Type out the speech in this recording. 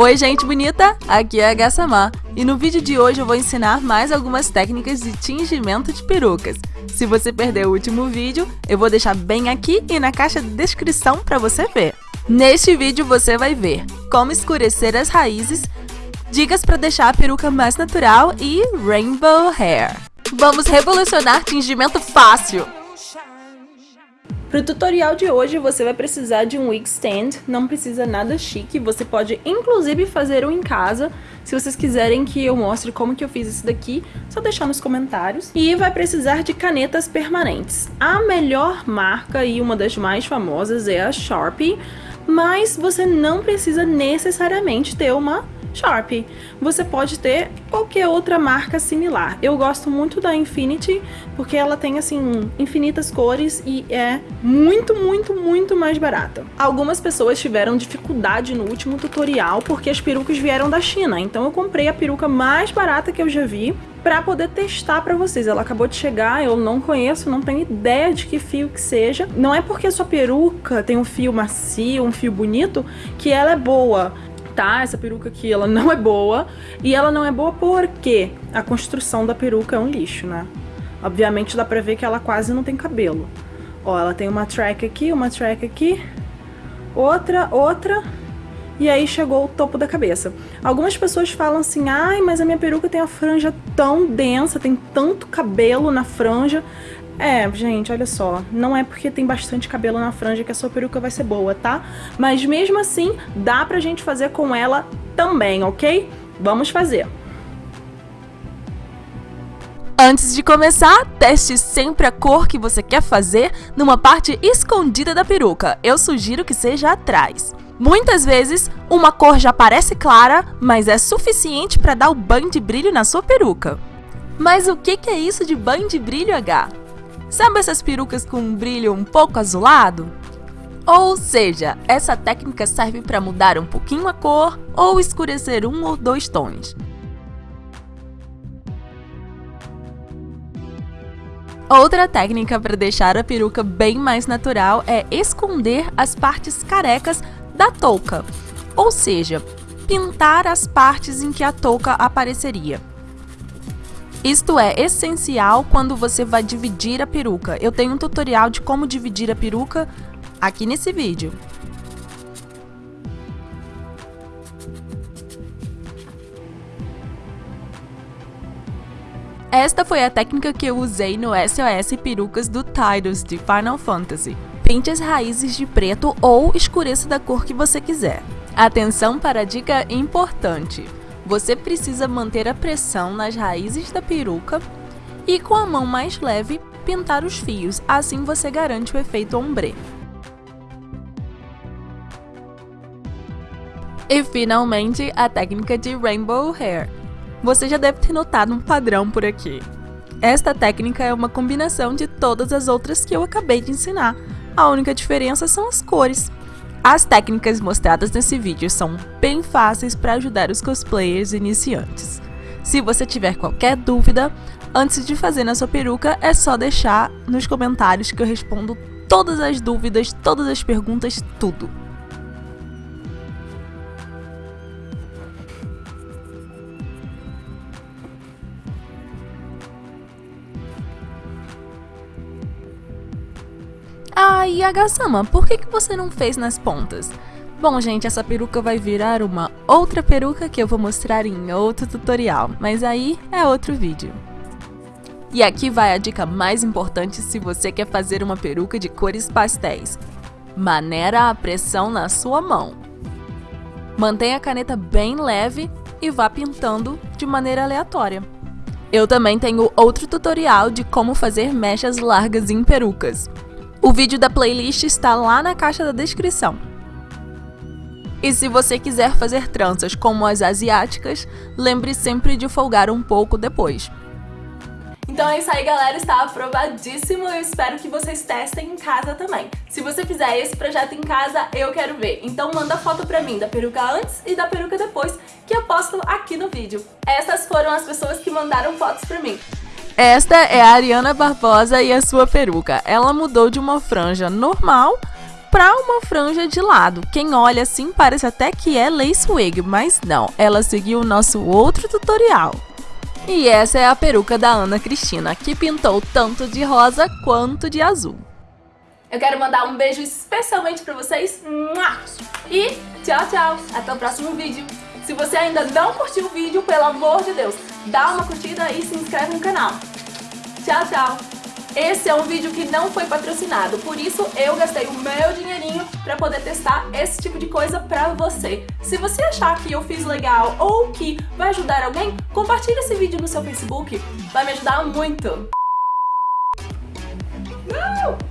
Oi gente bonita, aqui é a Gassamã e no vídeo de hoje eu vou ensinar mais algumas técnicas de tingimento de perucas. Se você perdeu o último vídeo, eu vou deixar bem aqui e na caixa de descrição para você ver. Neste vídeo você vai ver como escurecer as raízes, dicas para deixar a peruca mais natural e rainbow hair. Vamos revolucionar tingimento fácil! Para o tutorial de hoje você vai precisar de um wig stand, não precisa nada chique, você pode inclusive fazer um em casa. Se vocês quiserem que eu mostre como que eu fiz isso daqui, só deixar nos comentários. E vai precisar de canetas permanentes. A melhor marca e uma das mais famosas é a Sharpie, mas você não precisa necessariamente ter uma Sharp. Você pode ter qualquer outra marca similar. Eu gosto muito da Infinity porque ela tem assim infinitas cores e é muito, muito, muito mais barata. Algumas pessoas tiveram dificuldade no último tutorial porque as perucas vieram da China, então eu comprei a peruca mais barata que eu já vi para poder testar para vocês. Ela acabou de chegar, eu não conheço, não tenho ideia de que fio que seja. Não é porque a sua peruca tem um fio macio, um fio bonito, que ela é boa tá? Essa peruca aqui, ela não é boa. E ela não é boa porque a construção da peruca é um lixo, né? Obviamente dá pra ver que ela quase não tem cabelo. Ó, ela tem uma track aqui, uma track aqui, outra, outra, e aí chegou o topo da cabeça. Algumas pessoas falam assim, ai, mas a minha peruca tem a franja tão densa, tem tanto cabelo na franja. É, gente, olha só, não é porque tem bastante cabelo na franja que a sua peruca vai ser boa, tá? Mas mesmo assim, dá pra gente fazer com ela também, ok? Vamos fazer. Antes de começar, teste sempre a cor que você quer fazer numa parte escondida da peruca. Eu sugiro que seja atrás. Muitas vezes, uma cor já parece clara, mas é suficiente para dar o banho de brilho na sua peruca. Mas o que é isso de banho de brilho H? Sabe essas perucas com um brilho um pouco azulado? Ou seja, essa técnica serve para mudar um pouquinho a cor ou escurecer um ou dois tons. Outra técnica para deixar a peruca bem mais natural é esconder as partes carecas da touca, ou seja, pintar as partes em que a touca apareceria. Isto é essencial quando você vai dividir a peruca. Eu tenho um tutorial de como dividir a peruca aqui nesse vídeo. Esta foi a técnica que eu usei no SOS Perucas do Tidus de Final Fantasy. Pinte as raízes de preto ou escureça da cor que você quiser. Atenção para a dica importante. Você precisa manter a pressão nas raízes da peruca e com a mão mais leve pintar os fios, assim você garante o efeito ombre. E finalmente, a técnica de Rainbow Hair. Você já deve ter notado um padrão por aqui. Esta técnica é uma combinação de todas as outras que eu acabei de ensinar. A única diferença são as cores. As técnicas mostradas nesse vídeo são bem fáceis para ajudar os cosplayers iniciantes. Se você tiver qualquer dúvida, antes de fazer na sua peruca, é só deixar nos comentários que eu respondo todas as dúvidas, todas as perguntas, tudo. Ah, e a Gassama, por que, que você não fez nas pontas? Bom, gente, essa peruca vai virar uma outra peruca que eu vou mostrar em outro tutorial, mas aí é outro vídeo. E aqui vai a dica mais importante se você quer fazer uma peruca de cores pastéis. Maneira a pressão na sua mão. Mantenha a caneta bem leve e vá pintando de maneira aleatória. Eu também tenho outro tutorial de como fazer mechas largas em perucas. O vídeo da playlist está lá na caixa da descrição. E se você quiser fazer tranças como as asiáticas, lembre sempre de folgar um pouco depois. Então é isso aí, galera. Está aprovadíssimo. Eu espero que vocês testem em casa também. Se você fizer esse projeto em casa, eu quero ver. Então manda foto pra mim da peruca antes e da peruca depois, que eu posto aqui no vídeo. Essas foram as pessoas que mandaram fotos pra mim. Esta é a Ariana Barbosa e a sua peruca. Ela mudou de uma franja normal pra uma franja de lado. Quem olha assim parece até que é lace wig, mas não, ela seguiu o nosso outro tutorial. E essa é a peruca da Ana Cristina, que pintou tanto de rosa quanto de azul. Eu quero mandar um beijo especialmente pra vocês. E tchau, tchau. Até o próximo vídeo. Se você ainda não curtiu o vídeo, pelo amor de Deus, dá uma curtida e se inscreve no canal. Tchau, tchau! Esse é um vídeo que não foi patrocinado, por isso eu gastei o meu dinheirinho para poder testar esse tipo de coisa para você. Se você achar que eu fiz legal ou que vai ajudar alguém, compartilhe esse vídeo no seu Facebook, vai me ajudar muito! Não!